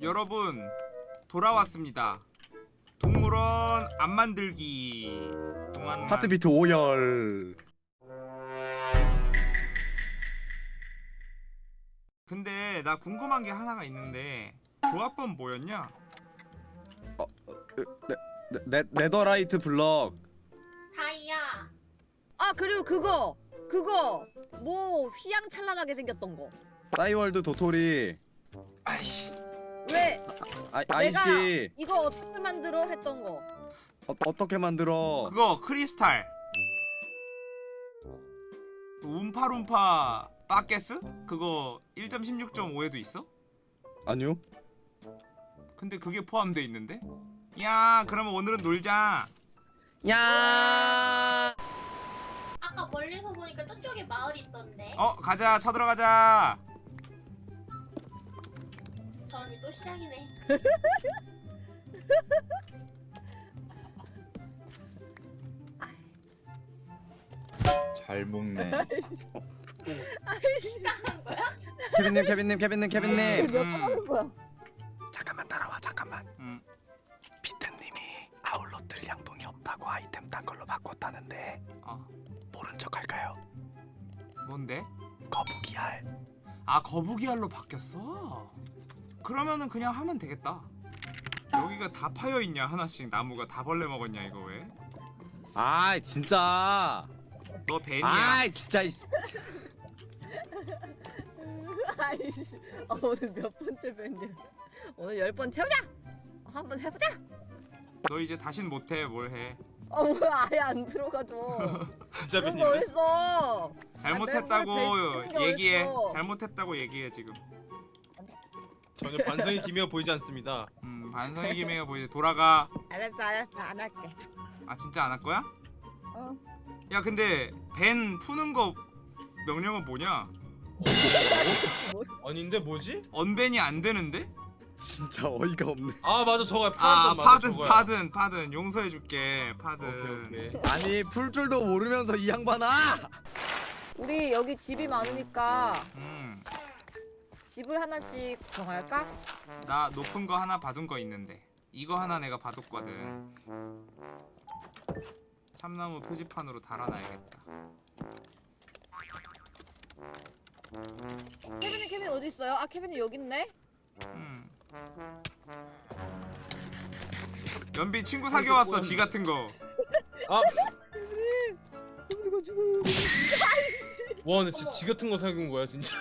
여러분 돌아왔습니다. 동물원 안 만들기 동안 하트비트 5열 근데 나 궁금한 게 하나가 있는데 조합법 뭐였냐? 네, 네, 네 더라이트 블럭 다이아 아 그리고 그거 그거 뭐 휘황찬란하게 생겼던 거. 싸이월드 도토리 아이씨 왜? 아, 아이씨. 이거 어떻게 만들어 했던 거. 어, 어떻게 만들어? 그거 크리스탈. 움파룸파 빠게스? 그거 1.16.5에도 있어? 아니요. 근데 그게 포함돼 있는데? 야 그러면 오늘은 놀자. 야! 아까 멀리서 보니까 저쪽에 마을이 있던데. 어 가자. 쳐들어가자 전이 또 시작이네 잘 먹네. 시작한 거야? 케빈님 케빈님 케빈님 케빈님 몇 음. 번 하는 거야? 잠깐만 따라와 잠깐만 음. 비트님이 아울러틀 양동이 없다고 아이템 딴 걸로 바꿨다는데 어 모른 척 할까요? 뭔데? 거북이 알 아 거북이 알로 바뀌었어? 그러면은 그냥 하면 되겠다 여기가 다 파여있냐 하나씩 나무가 다 벌레 먹었냐 이거 왜? 아이 진짜 너 벤이야 아이 진짜 이- 아이씨 아, 오늘 몇 번째 밴드? 오늘 열 번 채우자. 한번 해보자. 너 이제 다신 못해 뭘해 어 뭐야 아예 안 들어가죠. 진짜? 잘못했다고 아, 맨날 얘기해 어딨어? 잘못했다고 얘기해 지금 전혀 반성의 기미가 보이지 않습니다. 음 반성의 기미가 보이지 돌아가 알았어 알았어 안 할게. 아 진짜 안 할 거야? 어. 야 근데 벤 푸는 거 명령은 뭐냐? 아닌데 뭐지? 언벤이 안 되는데? 진짜 어이가 없네 아 맞아 저거야 아 파든 맞아 파든 저거야. 파든 파든 용서해줄게 파든 오케이 오케이. 아니 풀 줄도 모르면서 이 양반아 우리 여기 집이 많으니까 음, 집을 하나씩 정할까? 나 높은 거 하나 받은 거 있는데 이거 하나 내가 받았거든 참나무 표지판으로 달아놔야겠다 케빈이 케빈 어디 있어요? 아 케빈이 여기 있네. 음. 연비 친구 사귀어 왔어 지 같은 거 아, 이거 죽어. 와 근데 진짜 지 같은 거 사귄 거야 진짜.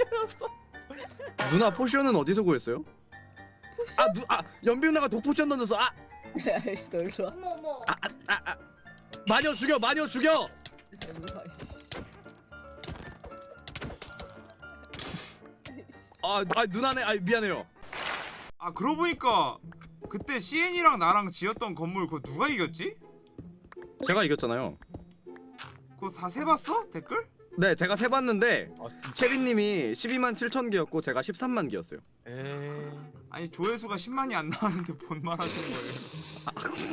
알았어. 누나 potion은 어디서 구했어요? 아, 누, 아 연비 누나가 독potion 던졌어 아 아이씨 너 일로 와. 어머 어머 마녀 죽여 마녀 죽여 와, 이씨. 아, 아 누나네 아 미안해요 아 그러고 보니까 그때 CN이랑 나랑 지었던 건물 그거 누가 이겼지? 제가 이겼잖아요 그거 다 세봤어? 댓글? 네 제가 세봤는데 아 진짜. 케빈님이 12만 7천 개였고 제가 13만 개였어요 에이. 아니 조회수가 10만이 안 나왔는데 뭔말 하시는 거예요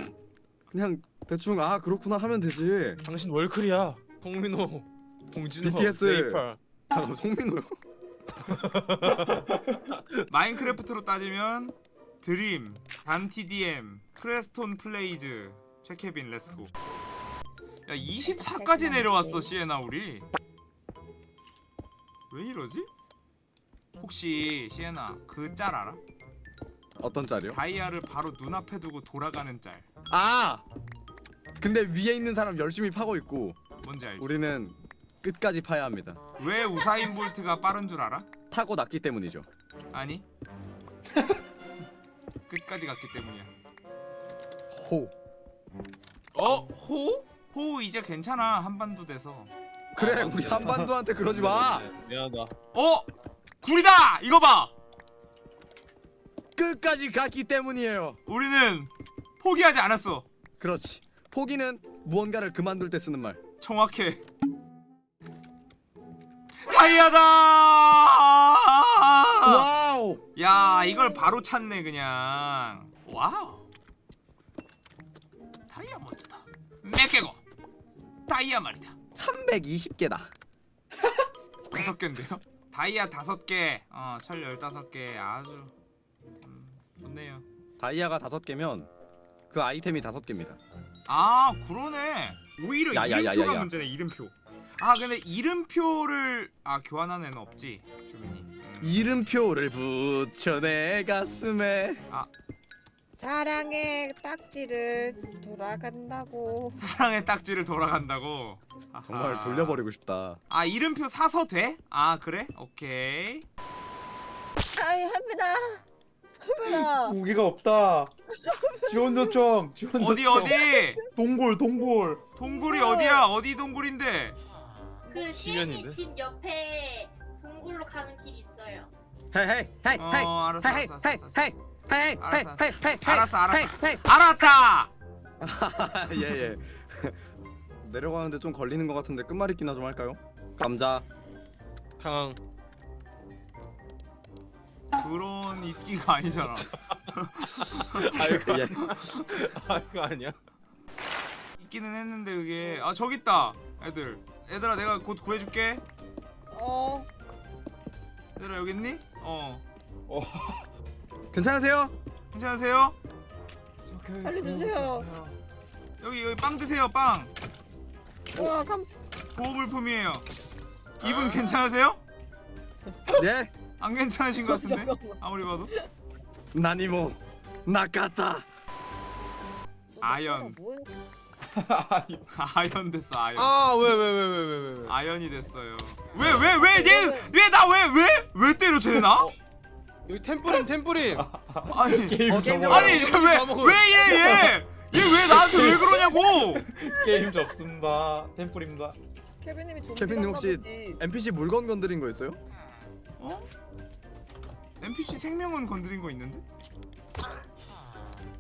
그냥 대충 아 그렇구나 하면 되지 당신 월클이야. 송민호, 봉준호, BTS. 네이팔. 잠깐 송민호요? 마인크래프트로 따지면 드림, DanTDM, PrestonPlayz, 최케빈 let's go 야 24까지 내려왔어 시에나 우리 왜 이러지? 혹시 시에나 그 짤 알아? 어떤 짤이요? 다이아를 바로 눈앞에 두고 돌아가는 짤 아 근데 위에 있는 사람 열심히 파고 있고 뭔지 알지? 우리는 끝까지 파야 합니다 왜 우사인 볼트가 빠른 줄 알아? 타고 났기 때문이죠 아니 끝까지 갔기 때문이야 호 어 호? 호우 이제 괜찮아 한반도 돼서 그래 아, 우리. 한반도한테 그러지 마. 네, 미안하다. 어? 굴이다! 이거 봐! 끝까지 갔기 때문이에요. 우리는 포기하지 않았어. 그렇지. 포기는 무언가를 그만둘 때 쓰는 말. 정확해. 다이아다! wow! 야 이걸 바로 찾네 그냥. wow. 다이아몬드다. 몇 개고? 다이아 말이다 320개다 다섯 개인데요? 다이아 다섯 개, 어, 철 열다섯 개, 아주 음, 좋네요. 다이아가 다섯 개면 그 아이템이 다섯 개입니다. 아, 그러네. 오히려 야, 이름표가 야, 야. 문제네. 이름표. 아, 근데 이름표를 아 교환한 애는 없지, 주민이. 음. 이름표를 붙여 내 가슴에. 사랑의 딱지를 돌아간다고. 사랑의 딱지를 돌아간다고. 아하. 정말 돌려버리고 싶다. 아, 이름표 사서 돼? 아, 그래? 오케이. 아이 할매다. 할매다. 무기가 없다. 지원 요청. 지원 어디 요청. 어디? 동굴 동굴. 동굴이 어디야? 어디 동굴인데? 그 시엔이? 집 옆에 동굴로 가는 길이 있어요. hey hey hey 어, hey 알았어, hey 알았어, 알았어, 알았어. hey hey hey hey hey 알았어, 알았어. hey hey 알았다. 예예. 내려가는데 좀 걸리는 것 같은데 끝말잇기나 좀 할까요? 감자. 강황. 그런 입기가 아니잖아. 예. 아 이거 아니야? 있기는 했는데 그게 아 저기 있다. 애들. 얘들아 내가 곧 구해줄게. 어. 얘들아 여기 있니? 어. 괜찮으세요? 괜찮으세요? 알려주세요. 여기 여기 빵 드세요 빵. 와 감. 보호물품이에요. 이분 괜찮으세요? 네. 안 괜찮으신 것 같은데? 아무리 봐도. 나니모 나카타. 아연. 뭐야? 아연 됐어 아연. 아왜왜왜 왜 왜 왜? 왜? 아연이 됐어요. 왜 왜 왜얘왜나왜왜 왜 때려 쟤 나? 여기 템뿌림 템뿌림. 아니 게임 어. 아니 왜왜얘얘 얘 왜 나한테 왜 그러냐고? 게임 접습니다. 템플입니다. 케빈님이 좀. 케빈님 혹시 NPC 물건 건드린 거 있어요? 어? NPC 생명은 건드린 거 있는데?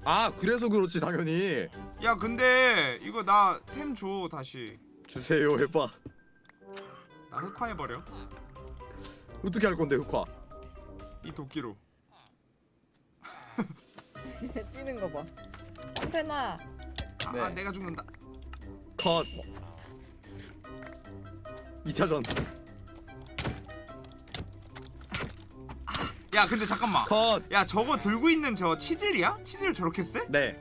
아 그래서 그렇지 당연히. 야 근데 이거 나 템 줘 다시. 주세요 해봐. 나 흑화해 버려. 어떻게 할 건데 흑화? 이 도끼로. 뛰는 거 봐. 한패나. 아, 네. 아 내가 죽는다. 컷. 2차전 야 근데 잠깐만. 컷. 야 저거 들고 있는 저 치질이야? 치질 저렇게 세? 네.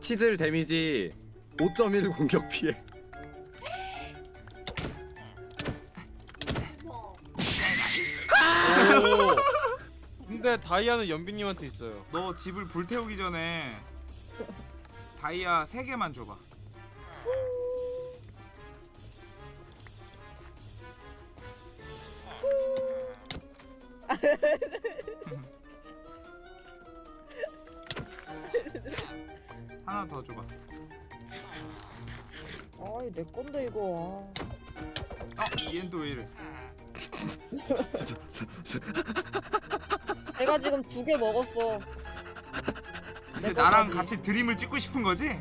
치즐 데미지 5.1 공격 피해. 근데 다이아는 연비님한테 있어요. 너 집을 불태우기 전에 다이아 3개만 줘봐. 하나 더 줘봐. 아이 내 건데 이거. 어, 얘는 또 왜 이래? 아. 내가 지금 두 개 먹었어. 이제 내 나랑 거까지. 같이 드림을 찍고 싶은 거지?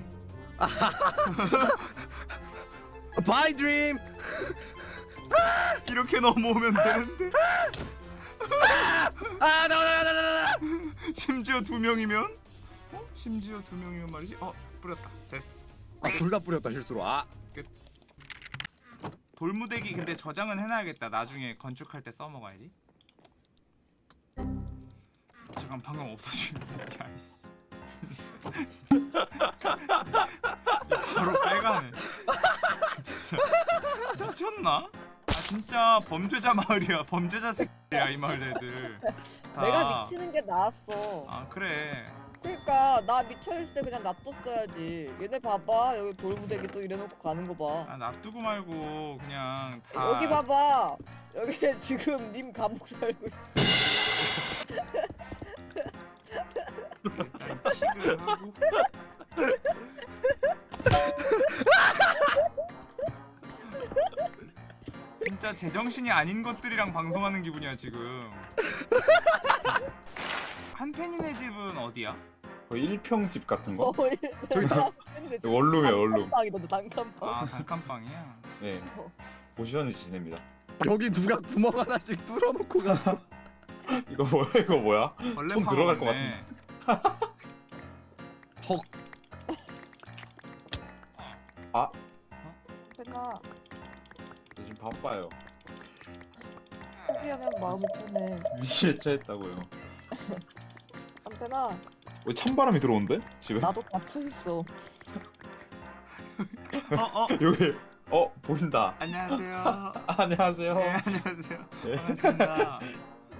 bye 드림. 이렇게 넘어오면 되는데 아 나와 나와. 심지어 두 명이면? 어? 심지어 두 명이면 말이지? 어 뿌렸다 됐어 아 둘 다 뿌렸다 실수로. 아 돌무대기 근데 저장은 해놔야겠다 나중에 건축할 때 써먹어야지 잠깐 방금 없어지면 야이씨 바로 빨가네 진짜 미쳤나? 아 진짜 범죄자 마을이야 범죄자 새끼야 이 마을 애들 다. 내가 미치는 게 나았어. 아 그래 그러니까 나 미쳐 있을 때 그냥 놔뒀어야지. 얘네 봐봐 여기 돌무대기 또 이래놓고 가는 거 봐. 아 놔두고 말고 그냥 다 여기 봐봐. 여기 지금 님 감옥 살고 있어. 하고 진짜 제정신이 아닌 것들이랑 방송하는 기분이야 지금 한팬이네 집은 어디야? 거의 일평집 같은 거. 어, 저기 다- 근데 원룸이에요 원룸. 단칸방이다 단칸방. 아 단칸방이야? 네. 보시는 지냅니다. 여기 누가 구멍 하나씩 뚫어놓고 갔어. 이거 뭐야 이거 뭐야? 파워 들어갈 것 같네. 헉. 됐나? 저 지금 바빠요. 포기하면 마음이 편해. 미개차했다고요. 한편아 왜 찬바람이 들어온대? 집에? 나도 갇혀 있어. 어 어. 여기 어 보인다. 안녕하세요. 아, 안녕하세요. 네 안녕하세요. 예. 반갑습니다.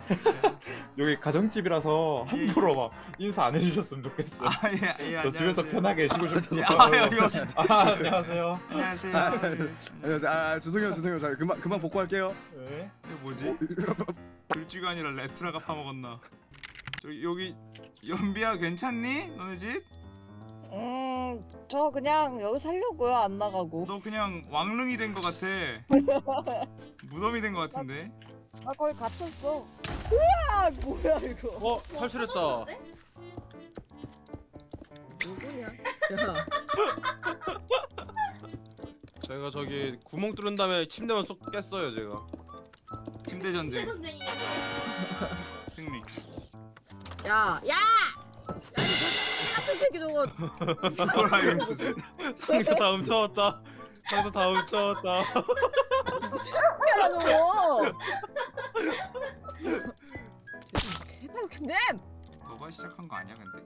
여기 가정집이라서 함부로 막 인사 안 해주셨으면 좋겠어요. 아 예 예, 저 집에서 편하게 쉬고 싶어요. 예, 아 여기 여기. 아, 안녕하세요. 안녕하세요. 네. 안녕하세요. 아, 죄송해요, 죄송해요. 자, 금방 금방 복구할게요. 네. 이거 뭐지? 들쥐가 아니라 레트라가 파먹었나? 저기 여기 연비야 괜찮니? 너네 집? 음, 저 그냥 여기 살려고요. 안 나가고. 너 그냥 왕릉이 된 것 같아. 무덤이 된 것 같은데. 나 거기 갇혔어. 우와, 뭐야 이거? 어 탈출했다. 터졌는데? 누구냐? 야, 제가 저기 구멍 뚫은 다음에 침대만 쏙 깼어요 제가. 침대 전쟁 침대 전쟁이냐? 승리. 야, 야! 야, 이 같은 새끼 저거. 상자 다 훔쳐왔다. 상자 다 훔쳐왔다. 야, 저거. 근데 너가 시작한 거 아니야 근데?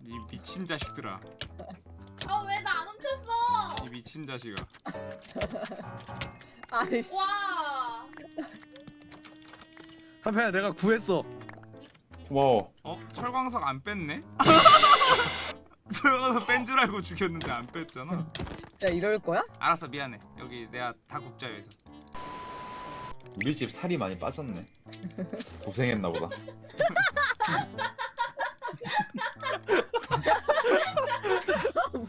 이 미친 자식들아. 아왜 나 안 훔쳤어? 이 미친 자식아. 아이씨. 와. 한편아, 내가 구했어. 고마워. 어? 철광석 안 뺐네? 철광석 뺀 줄 알고 죽였는데 안 뺐잖아. 야, 이럴 거야? 알았어 미안해. 여기 내가 다 굽자여서. 우리 집 살이 많이 빠졌네. 고생했나 보다.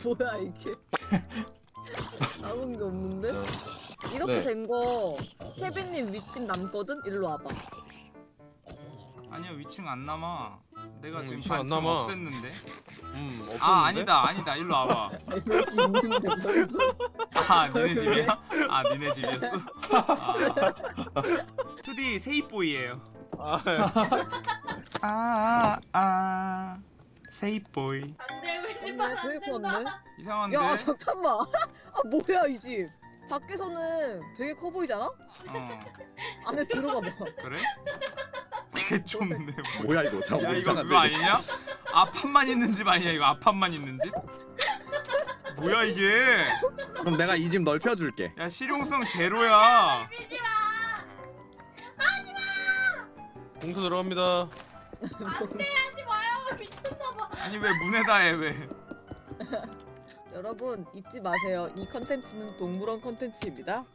뭐야 이게? 아무 게 없는데? 이렇게 네. 된거 케빈님 위층 남거든? 일로 와봐. 아니야 위층 안 남아. 내가 음, 지금 위층 안 반쯤 남아. 없앴는데. 음 없었는데. 아 아니다 아니다 일로 와봐. 아 니네 집이야? 아 니네 집이었어? 아. 2D 세이보이예요. 아, 아아 아, 세이보이. 안돼 우리 안 된다. 이상한데? 야 잠깐만. 아 뭐야 이 집? 밖에서는 되게 커 보이잖아? 어 안에 들어가 봐. 그래? 개 좁네. 뭐. 뭐야 이거? 자, 야뭐 이거 이상한데. 그거 아니냐? 앞판만 있는 집 아니야 이거 앞판만 있는 집? 뭐야 이게? 그럼 내가 이 집 넓혀줄게. 야 실용성 제로야. 밀지 마. 공사 들어갑니다. 안돼 하지 마요. 미쳤나봐. 아니 왜 문에다 해 왜? 여러분 잊지 마세요. 이 컨텐츠는 동물원 컨텐츠입니다.